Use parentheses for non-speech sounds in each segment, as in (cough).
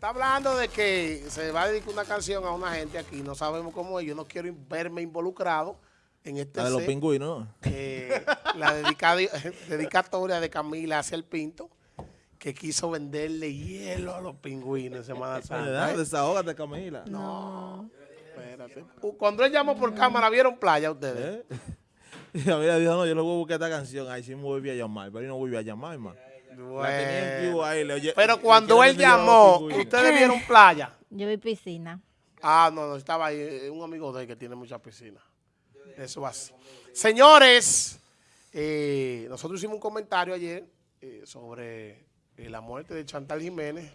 está hablando de que se va a dedicar una canción a una gente aquí, no sabemos cómo es, yo no quiero verme involucrado en este La de los pingüinos. eh, la (laughs) dedicatoria de Camila hacia el Pinto, que quiso venderle hielo a los pingüinos en Semana Santa. ¿eh? Desahógate, Camila. No, espérate. Uh, Cuando él llamó por cámara, ¿vieron playa ustedes? ¿Eh? (laughs) Y Camila dijo, no, yo no voy a buscar esta canción. Ahí sí me volví a llamar, pero yo no volví a llamar, man. La tenía en vivo ahí, le oye- Pero le cuando él llamó. ¿ustedes vieron playa? (laughs) Yo vi piscina. Ah, no, no, estaba ahí, eh, un amigo de él que tiene mucha piscina. Eso así. Señores, eh, nosotros hicimos un comentario ayer eh, sobre eh, la muerte de Chantal Jiménez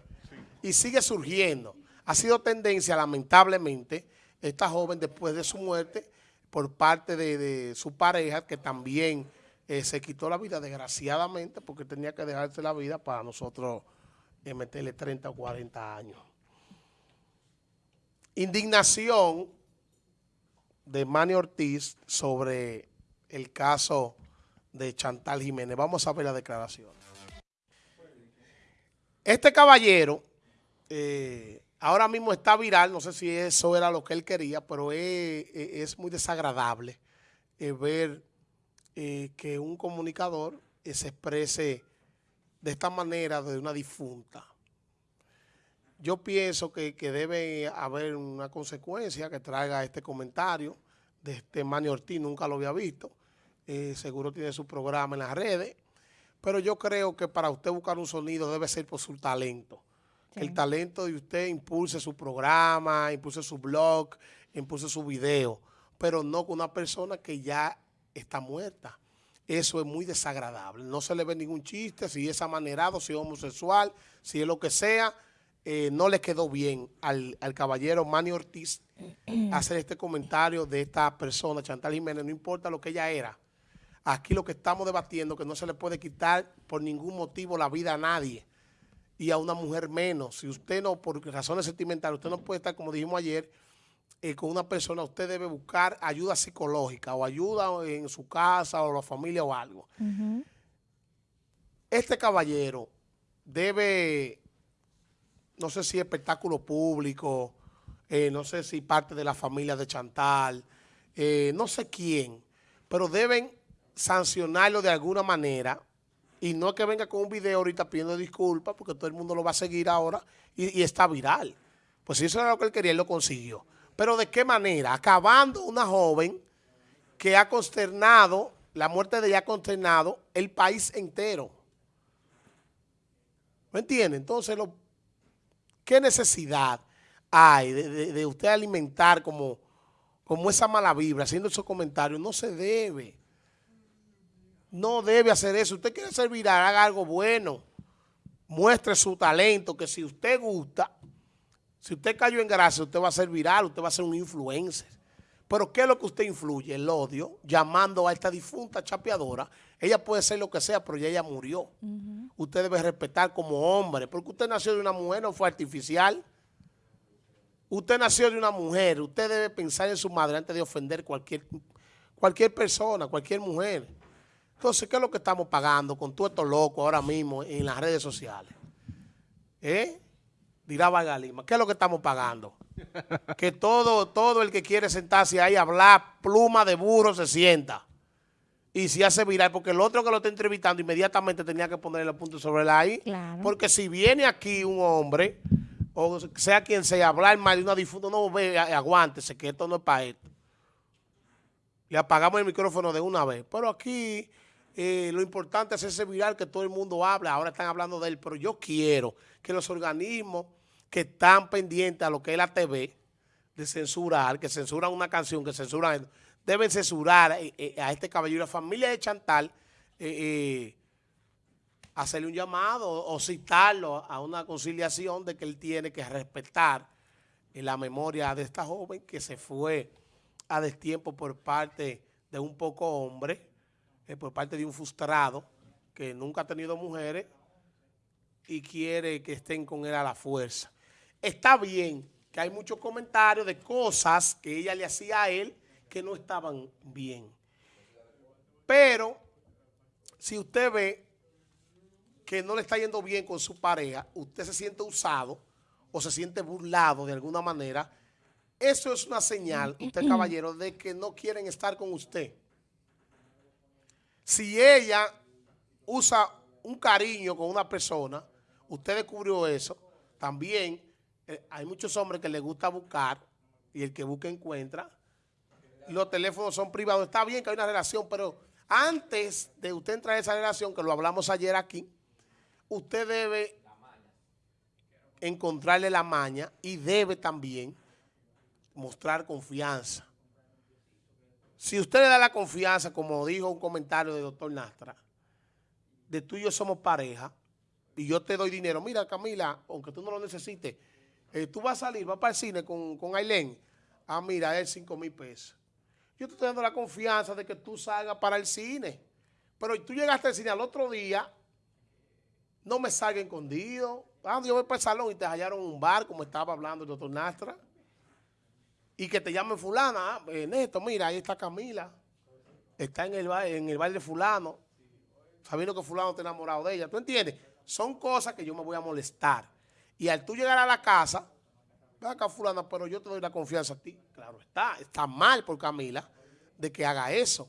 y sigue surgiendo. Ha sido tendencia, lamentablemente, esta joven después de su muerte por parte de, de su pareja, que también eh, se quitó la vida, desgraciadamente, porque tenía que dejarse la vida para nosotros eh, meterle 30 o 40 años indignación de Manny Ortiz sobre el caso de Chantal Jiménez. Vamos a ver la declaración. Este caballero eh, ahora mismo está viral, no sé si eso era lo que él quería, pero es, es- muy desagradable ver eh, que un comunicador eh, se exprese de esta manera de una difunta. Yo pienso que, que debe haber una consecuencia que traiga este comentario de este Manny Ortiz, nunca lo había visto, Eh, seguro tiene su programa en las redes, pero yo creo que para usted buscar un sonido debe ser por su talento. El talento de usted impulse su programa, impulse su blog, impulse su video, pero no con una persona que ya está muerta. Eso es muy desagradable. No se le ve ningún chiste, si es amanerado, si es homosexual, si es lo que sea, eh, no le quedó bien al, al caballero Manny Ortiz (clears throat) hacer este comentario de esta persona, Chantal Jiménez, no importa lo que ella era. Aquí lo que estamos debatiendo que no se le puede quitar por ningún motivo la vida a nadie y a una mujer menos. Si usted no, por razones sentimentales, usted no puede estar, como dijimos ayer, eh, con una persona, usted debe buscar ayuda psicológica o ayuda en su casa o la familia o algo. Este caballero debe, no sé si espectáculo público, eh, no sé si parte de la familia de Chantal, eh, no sé quién, pero deben sancionarlo de alguna manera y no que venga con un video ahorita pidiendo disculpas porque todo el mundo lo va a seguir ahora y, y está viral. Pues si eso era lo que él quería, él lo consiguió. Pero ¿de qué manera? Acabando una joven que ha consternado, la muerte de ella ha consternado el país entero. ¿Me entiende? Entonces, lo, ¿qué necesidad hay de, de- usted alimentar como, como esa mala vibra, haciendo esos comentarios? No se debe. No debe hacer eso. Usted quiere ser viral, haga algo bueno. Muestre su talento, que si usted gusta, si usted cayó en gracia, usted va a ser viral, usted va a ser un influencer. Pero ¿qué es lo que usted influye? El odio, llamando a esta difunta chapeadora. Ella puede ser lo que sea, pero ya ella murió. Usted debe respetar como hombre, porque usted nació de una mujer, no fue artificial. Usted nació de una mujer, usted debe pensar en su madre antes de ofender cualquier, cualquier persona, cualquier mujer. Entonces, ¿qué es lo que estamos pagando con todo esto loco ahora mismo en las redes sociales? ¿Eh? Dirá Vargas Lima, ¿qué es lo que estamos pagando? que todo, todo el que quiere sentarse ahí a hablar pluma de burro se sienta. Y se hace viral, porque el otro que lo está entrevistando inmediatamente tenía que ponerle el punto sobre la I. Claro. Porque si viene aquí un hombre, o sea quien sea, hablar mal de una difunta, no ve, aguántese, que esto no es para esto. Le apagamos el micrófono de una vez. Pero aquí eh, lo importante es ese viral que todo el mundo habla. Ahora están hablando de él, pero yo quiero que los organismos que están pendientes a lo que es la TV, de censurar, que censuran una canción, que censuran, deben censurar eh, eh, a este caballero, la familia de Chantal, hacerle un llamado o citarlo a una conciliación de que él tiene que respetar la memoria de esta joven que se fue a destiempo por parte de un poco hombre, eh, por parte de un frustrado que nunca ha tenido mujeres y quiere que estén con él a la fuerza. Está bien que hay muchos comentarios de cosas que ella le hacía a él que no estaban bien. Pero si usted ve que no le está yendo bien con su pareja, usted se siente usado o se siente burlado de alguna manera, eso es una señal, usted (clears throat) caballero, de que no quieren estar con usted. Si ella usa un cariño con una persona, usted descubrió eso, también eh, hay muchos hombres que les gusta buscar y el que busca encuentra. Los teléfonos son privados. Está bien que hay una relación, pero antes de usted entrar en esa relación, que lo hablamos ayer aquí, usted debe encontrarle la maña y debe también mostrar confianza. Si usted le da la confianza, como dijo un comentario del doctor Nastra, de tú y yo somos pareja, y yo te doy dinero, mira Camila, aunque tú no lo necesites, eh, tú vas a salir, vas para el cine con, con Ailén, ah mira, es 5 mil pesos. Yo te estoy dando la confianza de que tú salgas para el cine, pero tú llegaste al cine al otro día, no me salga escondido, ah, yo voy para el salón y te hallaron un bar, como estaba hablando el doctor Nastra, y que te llamen fulana, eh, Neto, mira, ahí está Camila, está en el, bar, en el bar de fulano, sabiendo que fulano está enamorado de ella, ¿tú entiendes? Son cosas que yo me voy a molestar. Y al tú llegar a la casa, ve acá fulana, pero yo te doy la confianza a ti. Claro está, está mal por Camila de que haga eso.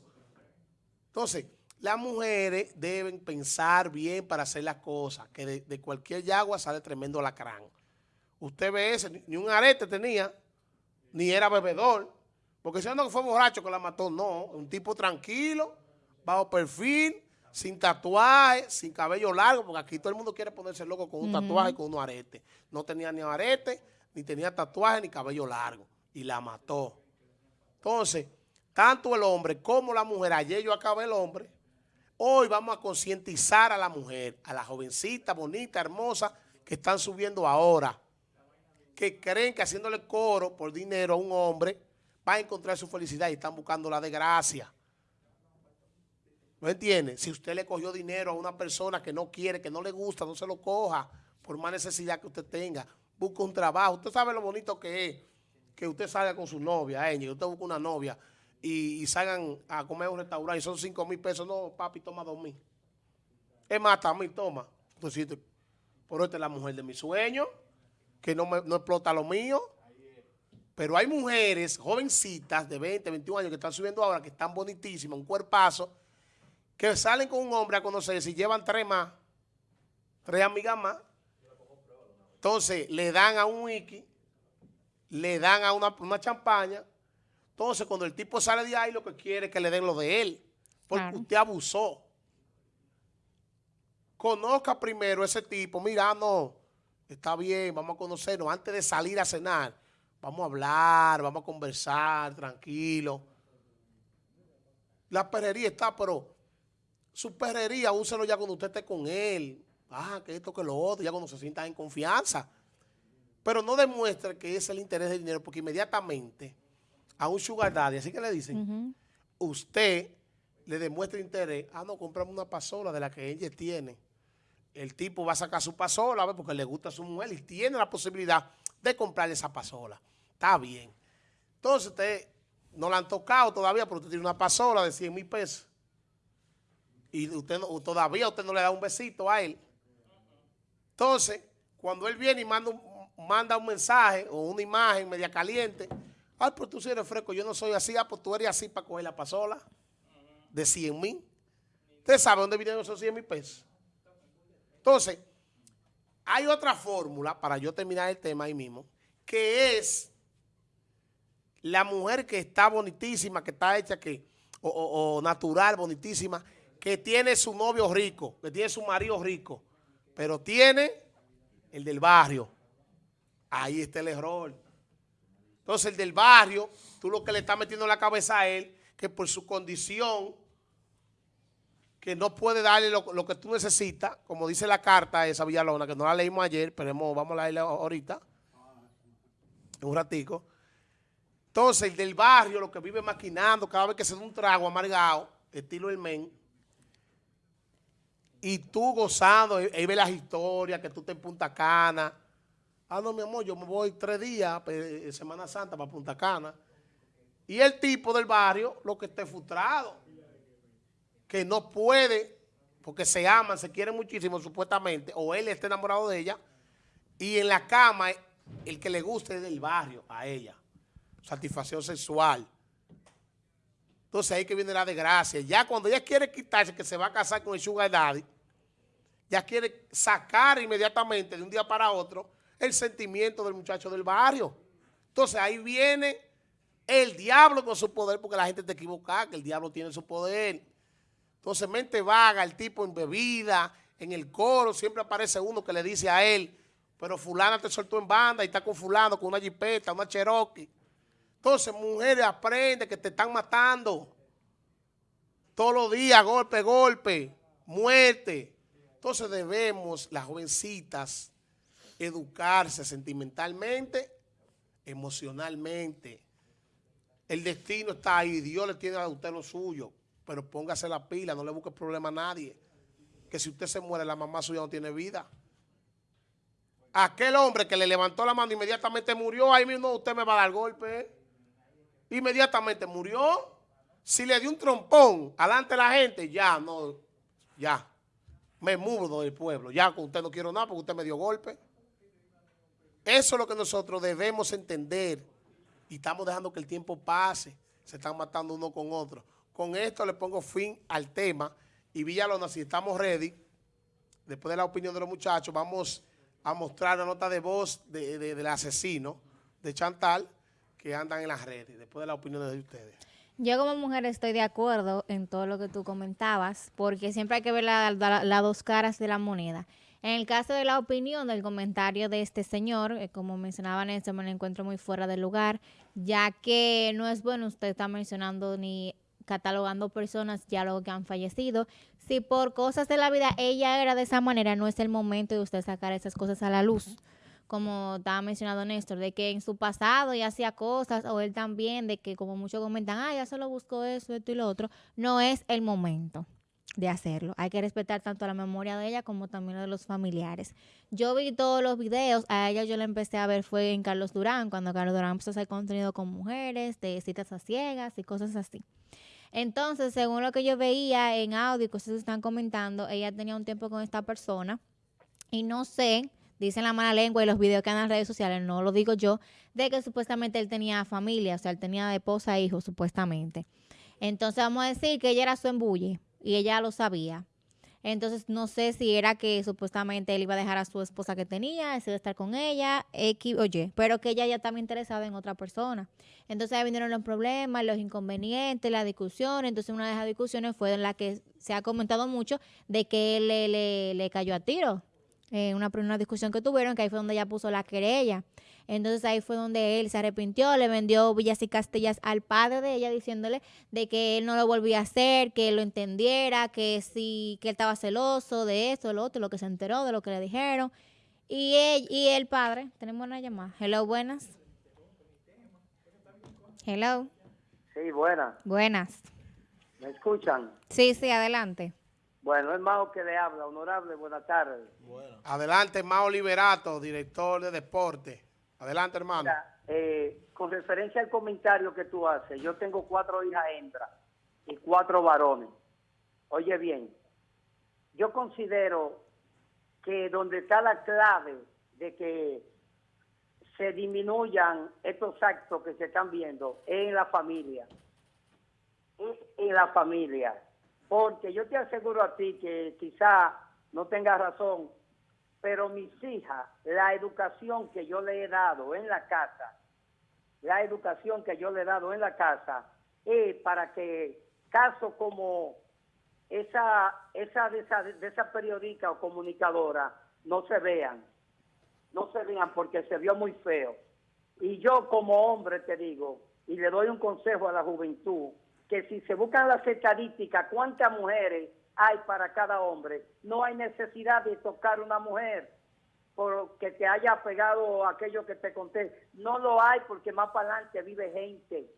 Entonces, las mujeres deben pensar bien para hacer las cosas, que de, cualquier yagua sale tremendo lacrán. Usted ve ese, ni un arete tenía, ni era bebedor. Porque si no fue borracho que la mató, no. Un tipo tranquilo, bajo perfil, sin tatuaje, sin cabello largo, porque aquí todo el mundo quiere ponerse loco con un tatuaje y con un arete. No tenía ni arete, ni tenía tatuaje, ni cabello largo. Y la mató. Entonces, tanto el hombre como la mujer, ayer yo acabé el hombre, hoy vamos a concientizar a la mujer, a la jovencita, bonita, hermosa, que están subiendo ahora que creen que haciéndole coro por dinero a un hombre va a encontrar su felicidad y están buscando la desgracia. ¿No entiende? Si usted le cogió dinero a una persona que no quiere, que no le gusta, no se lo coja por más necesidad que usted tenga. Busca un trabajo. Usted sabe lo bonito que es que usted salga con su novia, eh, usted busca una novia y, salgan a comer a un restaurante y son 5 mil pesos. No, papi, toma dos mil. Es más, también toma. Entonces, por esta es la mujer de mi sueño que no, me, no explota lo mío. Pero hay mujeres, jovencitas de 20, 21 años que están subiendo ahora, que están bonitísimas, un cuerpazo, que salen con un hombre a conocerse y llevan tres más, tres amigas más. Entonces le dan a un wiki, le dan a una, una champaña. Entonces cuando el tipo sale de ahí, lo que quiere es que le den lo de él. Porque usted abusó. Conozca primero ese tipo. Mira, no está bien, vamos a conocernos. Antes de salir a cenar, vamos a hablar, vamos a conversar, tranquilo. La perrería está, pero su perrería, úselo ya cuando usted esté con él. Ah, que esto, que lo otro, ya cuando se sienta en confianza. Pero no demuestre que es el interés del dinero, porque inmediatamente a un sugar daddy, así que le dicen, usted le demuestra interés, ah, no, compramos una pasola de la que ella tiene el tipo va a sacar su pasola porque le gusta a su mujer y tiene la posibilidad de comprarle esa pasola. Está bien. Entonces, usted no la han tocado todavía, pero usted tiene una pasola de 100 mil pesos. Y usted todavía usted no le da un besito a él. Entonces, cuando él viene y manda un, mensaje o una imagen media caliente, ay, pero tú sí eres fresco, yo no soy así, ah, pues tú eres así para coger la pasola de 100 mil. ¿Usted sabe dónde vienen esos 100 mil pesos? Entonces, hay otra fórmula, para yo terminar el tema ahí mismo, que es la mujer que está bonitísima, que está hecha, que o, natural, bonitísima, que tiene su novio rico, que tiene su marido rico, pero tiene el del barrio. Ahí está el error. Entonces, el del barrio, tú lo que le estás metiendo en la cabeza a él, que por su condición que no puede darle lo, que tú necesitas, como dice la carta esa Villalona, que no la leímos ayer, pero vamos a leerla ahorita, un ratico. Entonces, el del barrio, lo que vive maquinando, cada vez que se da un trago amargado, estilo el men, y tú gozando, ahí ve las historias, que tú te en Punta Cana. Ah, no, mi amor, yo me voy tres días, pues, Semana Santa, para Punta Cana. Y el tipo del barrio, lo que esté frustrado que no puede, porque se aman, se quieren muchísimo supuestamente, o él está enamorado de ella, y en la cama el que le guste es del barrio a ella. Satisfacción sexual. Entonces ahí que viene la desgracia. Ya cuando ella quiere quitarse que se va a casar con el sugar daddy, ya quiere sacar inmediatamente de un día para otro el sentimiento del muchacho del barrio. Entonces ahí viene el diablo con su poder, porque la gente te equivoca, que el diablo tiene su poder. Entonces mente vaga, el tipo en bebida, en el coro, siempre aparece uno que le dice a él, pero fulana te soltó en banda y está con fulano, con una jipeta, una cherokee. Entonces, mujeres, aprende que te están matando. Todos los días, golpe, golpe, muerte. Entonces debemos, las jovencitas, educarse sentimentalmente, emocionalmente. El destino está ahí, Dios le tiene a usted lo suyo, pero póngase la pila, no le busque problema a nadie. Que si usted se muere, la mamá suya no tiene vida. Aquel hombre que le levantó la mano inmediatamente murió, ahí mismo usted me va a dar golpe. Inmediatamente murió. Si le dio un trompón alante la gente, ya, no, ya me mudo del pueblo. Ya con usted no quiero nada porque usted me dio golpe. Eso es lo que nosotros debemos entender. Y estamos dejando que el tiempo pase. Se están matando uno con otro. Con esto le pongo fin al tema. Y Villalona, si estamos ready, después de la opinión de los muchachos, vamos a mostrar la nota de voz del asesino de Chantal que andan en las redes, después de la opinión de ustedes. Yo como mujer estoy de acuerdo en todo lo que tú comentabas, porque siempre hay que ver las dos caras de la moneda. En el caso de la opinión del comentario de este señor, eh, como mencionaba Néstor, me lo encuentro muy fuera del lugar, ya que no es bueno usted está mencionando ni catalogando personas ya luego que han fallecido. Si por cosas de la vida ella era de esa manera, no es el momento de usted sacar esas cosas a la luz como estaba mencionando Néstor, de que en su pasado ya hacía cosas, o él también, de que como muchos comentan, ah, ya solo buscó eso, esto y lo otro, no es el momento de hacerlo. Hay que respetar tanto la memoria de ella como también la de los familiares. Yo vi todos los videos, a ella yo la empecé a ver fue en Carlos Durán, cuando Carlos Durán empezó a hacer contenido con mujeres, de citas a ciegas y cosas así. Entonces, según lo que yo veía en audio y cosas están comentando, ella tenía un tiempo con esta persona y no sé dicen la mala lengua y los videos que andan en las redes sociales, no lo digo yo, de que supuestamente él tenía familia, o sea, él tenía esposa e hijos, supuestamente. Entonces vamos a decir que ella era su embulle y ella lo sabía. Entonces no sé si era que supuestamente él iba a dejar a su esposa que tenía, ese de estar con ella, X oye, pero que ella ya estaba interesada en otra persona. Entonces ahí vinieron los problemas, los inconvenientes, la discusión. Entonces una de esas discusiones fue en la que se ha comentado mucho de que él le, le, le cayó a tiro eh, una, una discusión que tuvieron, que ahí fue donde ella puso la querella. Entonces ahí fue donde él se arrepintió, le vendió Villas y Castellas al padre de ella diciéndole de que él no lo volvía a hacer, que él lo entendiera, que sí, que él estaba celoso de eso, lo otro, lo que se enteró, de lo que le dijeron. Y, él, y el padre, tenemos una llamada. Hello, buenas. Hello. Sí, buenas. Buenas. ¿Me escuchan? Sí, sí, adelante. Bueno, es Mao que le habla. Honorable, buenas tardes. Adelante, Mao Liberato, director de deporte. Adelante, hermano. Eh, con referencia al comentario que tú haces, yo tengo cuatro hijas hembras y cuatro varones. Oye bien, yo considero que donde está la clave de que se disminuyan estos actos que se están viendo es en la familia. Es en la familia porque yo te aseguro a ti que quizá no tengas razón, pero mis hijas, la educación que yo le he dado en la casa, la educación que yo le he dado en la casa, es para que casos como esa, esa, de esa, de esa periódica o comunicadora no se vean, no se vean porque se vio muy feo. Y yo como hombre te digo, y le doy un consejo a la juventud, que si se buscan las estadísticas, cuántas mujeres hay para cada hombre, no hay necesidad de tocar una mujer porque te haya pegado aquello que te conté. No lo hay porque más para adelante vive gente.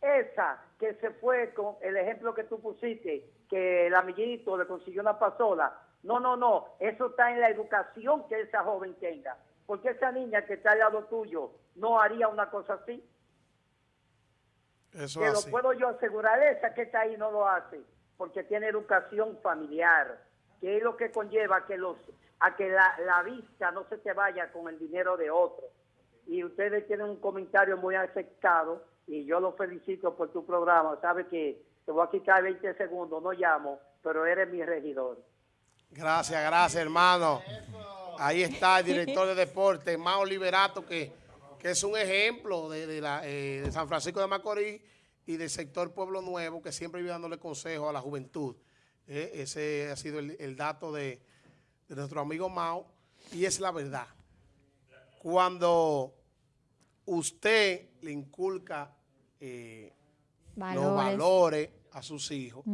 Esa que se fue con el ejemplo que tú pusiste, que el amiguito le consiguió una pasola. No, no, no. Eso está en la educación que esa joven tenga. Porque esa niña que está al lado tuyo no haría una cosa así. Eso que lo puedo yo asegurar, esa que está ahí no lo hace, porque tiene educación familiar, que es lo que conlleva que los a que la, vista no se te vaya con el dinero de otro. Y ustedes tienen un comentario muy aceptado y yo lo felicito por tu programa. Sabes que te voy a quitar 20 segundos, no llamo, pero eres mi regidor. Gracias, gracias, hermano. Ahí está el director de deporte, Mao Liberato, que, que es un ejemplo de, la, eh, de San Francisco de Macorís y del sector Pueblo Nuevo, que siempre vive dándole consejo a la juventud. Eh, ese ha sido el, dato de, de nuestro amigo Mao y es la verdad. Cuando usted le inculca eh, los valores a sus hijos,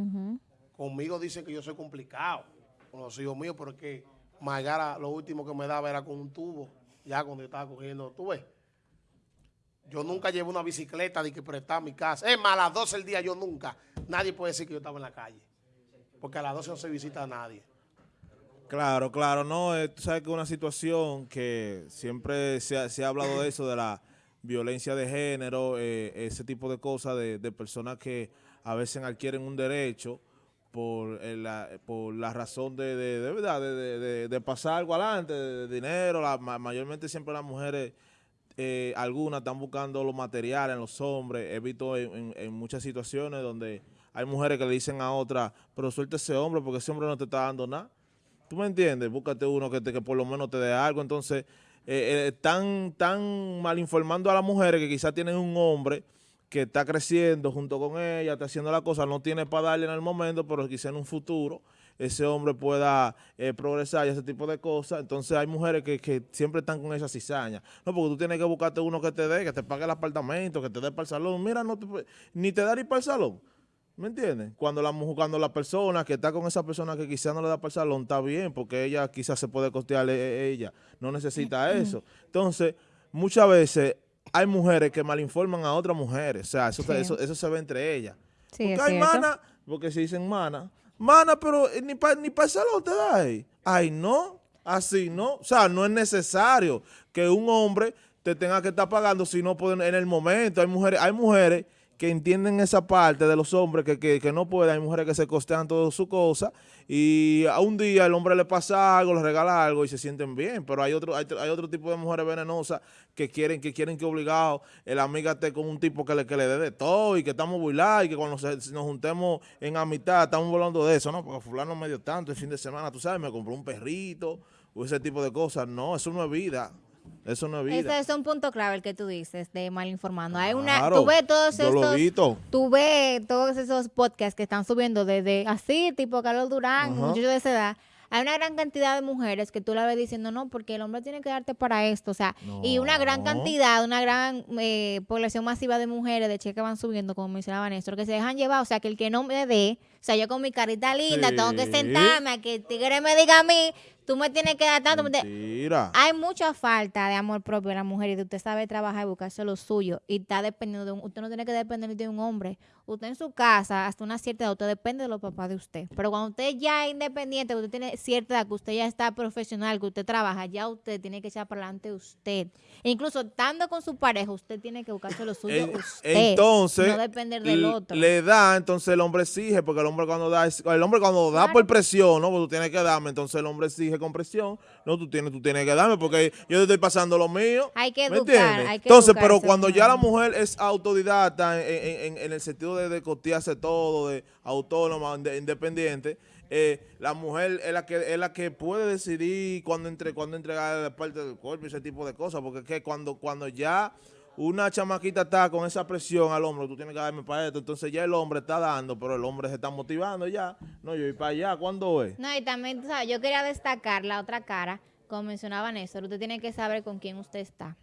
conmigo dicen que yo soy complicado con los hijos míos porque Magara lo último que me daba era con un tubo, ya cuando yo estaba cogiendo, tú ves. Yo nunca llevo una bicicleta de que prestar mi casa. Es más, a las 12 del día yo nunca. Nadie puede decir que yo estaba en la calle. Porque a las 12 no se visita a nadie. Claro, claro, no, eh, tú sabes que es una situación que siempre se ha, hablado de eso, de la violencia de género, eh, ese tipo de cosas, de, personas que a veces adquieren un derecho por, eh, la, por la razón de, de, verdad, de, pasar algo adelante, de, dinero, mayormente siempre las mujeres, algunas están buscando los materiales en los hombres, he visto en, en muchas situaciones donde hay mujeres que le dicen a otras, pero suelta ese hombre porque ese hombre no te está dando nada. ¿Tú me entiendes? Búscate uno que, te, que por lo menos te dé algo. Entonces, eh, eh, están, mal informando a las mujeres que quizás tienen un hombre que está creciendo junto con ella, está haciendo la cosa, no tiene para darle en el momento, pero quizás en un futuro ese hombre pueda eh, progresar y ese tipo de cosas. Entonces hay mujeres que, siempre están con esa cizaña. No, porque tú tienes que buscarte uno que te dé, que te pague el apartamento, que te dé para el salón. Mira, no ni te da ni para el salón. ¿Me entiendes? Cuando la, cuando la persona que está con esa persona que quizás no le da para el salón está bien, porque ella quizás se puede costear e, e, ella, no necesita eso. Entonces, muchas veces hay mujeres que malinforman a otras mujeres, o sea, eso, eso, se ve entre ellas. porque hay mana, porque se dicen mana, mana, pero eh, ni para ni el salón te da ahí. Ay, no, así no. O sea, no es necesario que un hombre te tenga que estar pagando si no pueden en el momento. Hay mujeres, hay mujeres que entienden esa parte de los hombres que, no pueden, hay mujeres que se costean toda su cosa y a un día el hombre le pasa algo, le regala algo y se sienten bien, pero hay otro hay, otro tipo de mujeres venenosas que quieren que quieren que obligado el amiga esté con un tipo que le, que le dé de todo y que estamos burlados y que cuando nos juntemos en amistad estamos volando de eso, ¿no? Porque fulano me dio tanto el fin de semana, tú sabes, me compró un perrito o ese tipo de cosas, no, eso no es vida. Eso no es vida. Ese es un punto clave el que tú dices de mal informando. Hay una, tú ves todos estos, tú ves todos esos podcasts que están subiendo desde así, tipo Carlos Durán, muchos de esa edad. Hay una gran cantidad de mujeres que tú la ves diciendo, no, porque el hombre tiene que darte para esto, o sea, y una gran cantidad, una gran eh, población masiva de mujeres de che que van subiendo, como mencionaba Néstor, que se dejan llevar, o sea, que el que no me dé, o sea, yo con mi carita linda tengo que sentarme a que el tigre me diga a mí, tú me tienes que dar tanto. Mentira. Hay mucha falta de amor propio en la mujer y de usted sabe trabajar y buscarse lo suyo y está dependiendo de un, usted no tiene que depender de un hombre. Usted en su casa, hasta una cierta edad, usted depende de los papás de usted. Pero cuando usted ya es independiente, usted tiene cierta edad, que usted ya está profesional, que usted trabaja, ya usted tiene que echar para adelante usted. E incluso estando con su pareja, usted tiene que buscarse lo suyo usted. Entonces, no depender del otro. Le da, entonces el hombre exige, porque el hombre cuando da, el hombre cuando da por presión, ¿no? Porque tú tienes que darme, entonces el hombre exige con presión, no, tú tienes, tú tienes que darme porque yo te estoy pasando lo mío. Hay que educar, hay que Entonces, pero cuando ya la mujer es autodidacta en, el sentido de, de costearse todo, de autónoma, independiente, eh, la mujer es la que es la que puede decidir cuándo entre cuando entregar la parte del cuerpo y ese tipo de cosas, porque es que cuando, cuando ya una chamaquita está con esa presión al hombro, tú tienes que darme para esto, entonces ya el hombre está dando, pero el hombre se está motivando ya. No, yo voy para allá, ¿cuándo es? No, y también, ¿sabes? yo quería destacar la otra cara, como mencionaba Néstor, usted tiene que saber con quién usted está.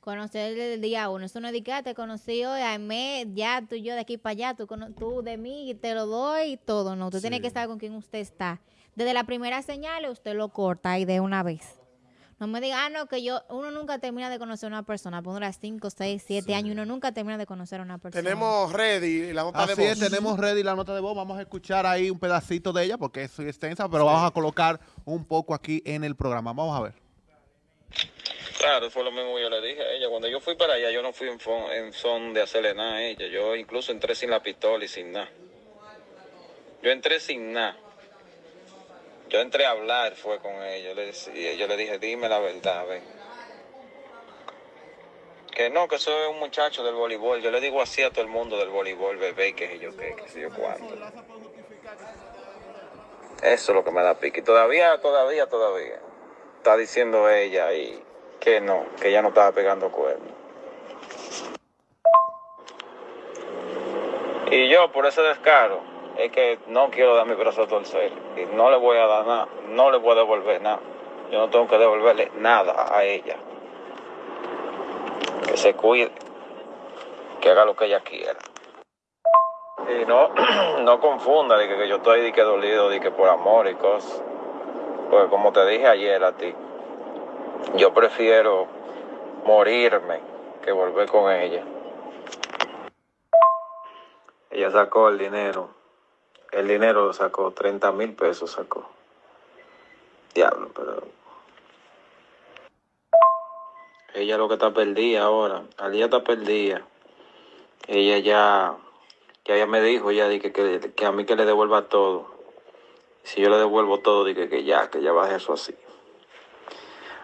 Conocer desde el día uno. Eso no es de que ah, te conocí hoy, mes, ya tú y yo de aquí para allá, tú, tú de mí y te lo doy y todo. No, usted tiene que saber con quién usted está. Desde la primera señal usted lo corta y de una vez. No me diga, ah, no, que yo, uno nunca termina de conocer a una persona, pondrá 5, 6, 7 años, uno nunca termina de conocer a una persona. Tenemos ready la nota de voz. Es, tenemos ready la nota de voz, vamos a escuchar ahí un pedacito de ella porque es extensa, pero vamos a colocar un poco aquí en el programa. Vamos a ver. Claro, fue lo mismo que yo le dije a ella. Cuando yo fui para allá, yo no fui en, en son de hacerle nada a ella. Yo incluso entré sin la pistola y sin nada. Yo entré sin nada. Yo entré a hablar, fue con ella. Yo le, yo le dije, dime la verdad, ven. que no, que soy un muchacho del voleibol. Yo le digo así a todo el mundo del voleibol, bebé, que yo qué, que sé yo cuánto. Eso es lo que me da pique. Y todavía, todavía, todavía. Está diciendo ella y que no, que ella no estaba pegando cuernos. Y yo, por ese descaro, es que no quiero dar mi brazo a torcer. Y no le voy a dar nada, no le voy a devolver nada. Yo no tengo que devolverle nada a ella. Que se cuide, que haga lo que ella quiera. Y no, (clears throat) no confunda de que, yo estoy de que dolido, de que por amor y cosas. Porque como te dije ayer a ti, yo prefiero morirme que volver con ella. Ella sacó el dinero. El dinero lo sacó, 30 mil pesos sacó. Diablo, pero... Ella lo que está perdida ahora. Alía está perdida. Ella ya... Ya ella me dijo ya di que, que, que a mí que le devuelva todo. Si yo le devuelvo todo, dije que ya, que ya baje eso así.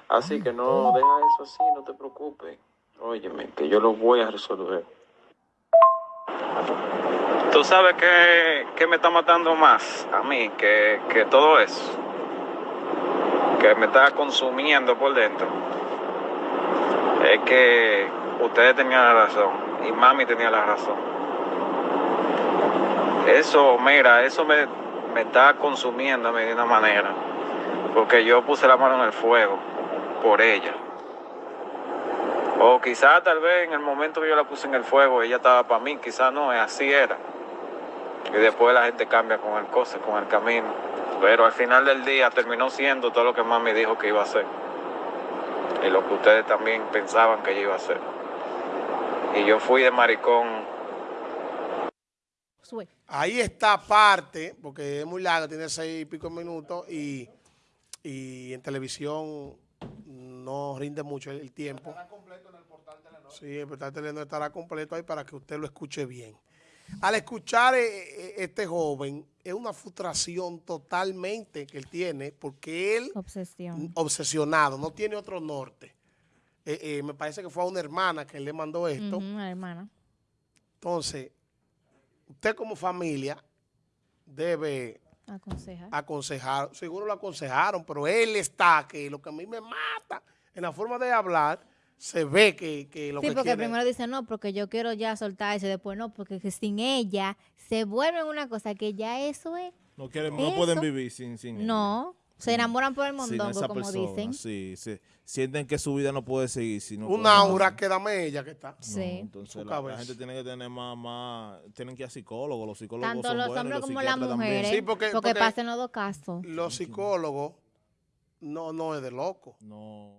Así que no, deja eso así, no te preocupes. Óyeme, que yo lo voy a resolver. Tú sabes que, que me está matando más a mí que, que todo eso. Que me está consumiendo por dentro. Es que ustedes tenían la razón y mami tenía la razón. Eso, mira, eso me, me está consumiendo de una manera. Porque yo puse la mano en el fuego por ella. O quizás tal vez en el momento que yo la puse en el fuego ella estaba para mí, quizás no, así era. Y después la gente cambia con el cosa, con el camino. Pero al final del día terminó siendo todo lo que mami dijo que iba a ser. Y lo que ustedes también pensaban que ella iba a ser. Y yo fui de maricón. Ahí está parte, porque es muy largo, tiene seis y pico minutos y, y en televisión no rinde mucho el, el tiempo. Sí, el portal Telenor estará completo ahí para que usted lo escuche bien. Al escuchar eh, eh, este joven, es una frustración totalmente que él tiene, porque él, Obsesión. obsesionado, no tiene otro norte. Eh, eh, me parece que fue a una hermana que le mandó esto. La hermana. Entonces, usted como familia debe Aconsejar. aconsejar, seguro lo aconsejaron, pero él está, que lo que a mí me mata, en la forma de hablar, se ve que, que lo Sí, que porque quiere... primero dice no, porque yo quiero ya soltar eso, y después no, porque que sin ella se vuelve una cosa que ya eso es. No, quieren, no pueden vivir sin, sin ella. No, se enamoran por el mondongo, como persona, dicen. Sí, se, sienten que su vida no puede seguir. Si no Un aura que dame ella que está. No, Sí. entonces Su la, gente tiene que tener más, más, tienen que ir a psicólogos, los psicólogos Tanto son los buenos, hombres los como las mujeres. Sí, porque- porque, porque- pasan los dos casos. Los psicólogos no, no es de loco. No.